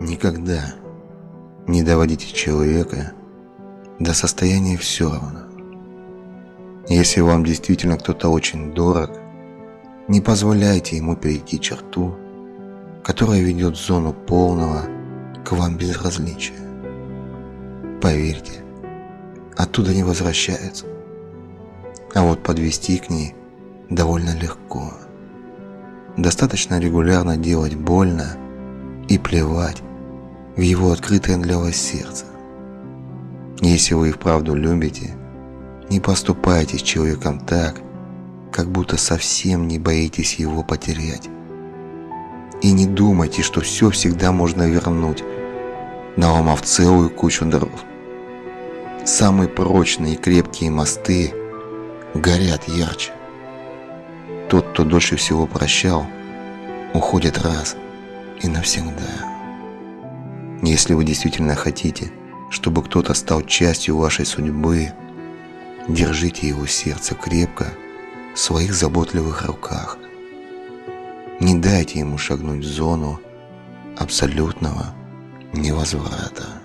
Никогда не доводите человека до состояния все равно. Если вам действительно кто-то очень дорог, не позволяйте ему перейти черту, которая ведет в зону полного к вам безразличия. Поверьте, оттуда не возвращается. А вот подвести к ней довольно легко. Достаточно регулярно делать больно и плевать в его открытое для вас сердце. Если вы и вправду любите, не поступайте с человеком так, как будто совсем не боитесь его потерять. И не думайте, что все всегда можно вернуть, наломав целую кучу дров. Самые прочные и крепкие мосты горят ярче. Тот, кто дольше всего прощал, уходит раз и навсегда. Если вы действительно хотите, чтобы кто-то стал частью вашей судьбы, держите его сердце крепко в своих заботливых руках. Не дайте ему шагнуть в зону абсолютного невозврата.